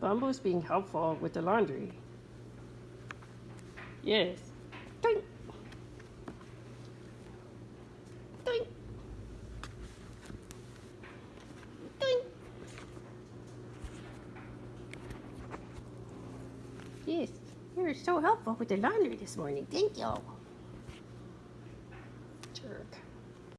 Bumbo's being helpful with the laundry. Yes. Doink. Doink. Doink. Yes, you were so helpful with the laundry this morning. Thank you. Jerk.